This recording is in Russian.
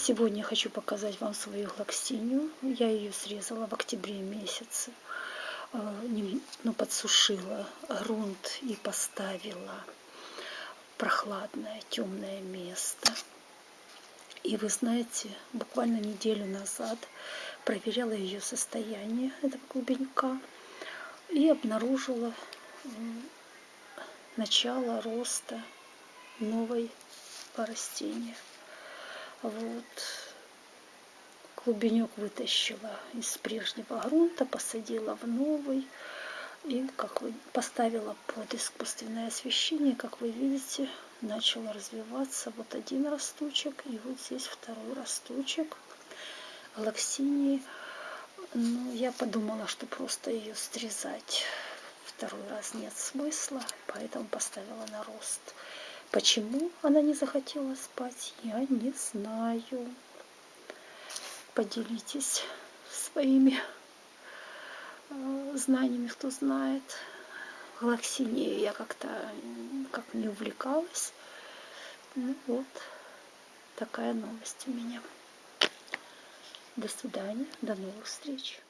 Сегодня хочу показать вам свою глоксинию. Я ее срезала в октябре месяце. Э, ну, подсушила грунт и поставила прохладное, темное место. И вы знаете, буквально неделю назад проверяла ее состояние этого клубенька и обнаружила начало роста новой растения. Вот. Клубенек вытащила из прежнего грунта, посадила в новый. И как вы поставила под искусственное освещение, как вы видите, начал развиваться вот один росточек и вот здесь второй росточек галаксинии. Ну, я подумала, что просто ее срезать второй раз нет смысла, поэтому поставила на рост. Почему она не захотела спать, я не знаю. Поделитесь своими э, знаниями, кто знает. Галаксинею я как-то как не увлекалась. Ну вот, такая новость у меня. До свидания, до новых встреч.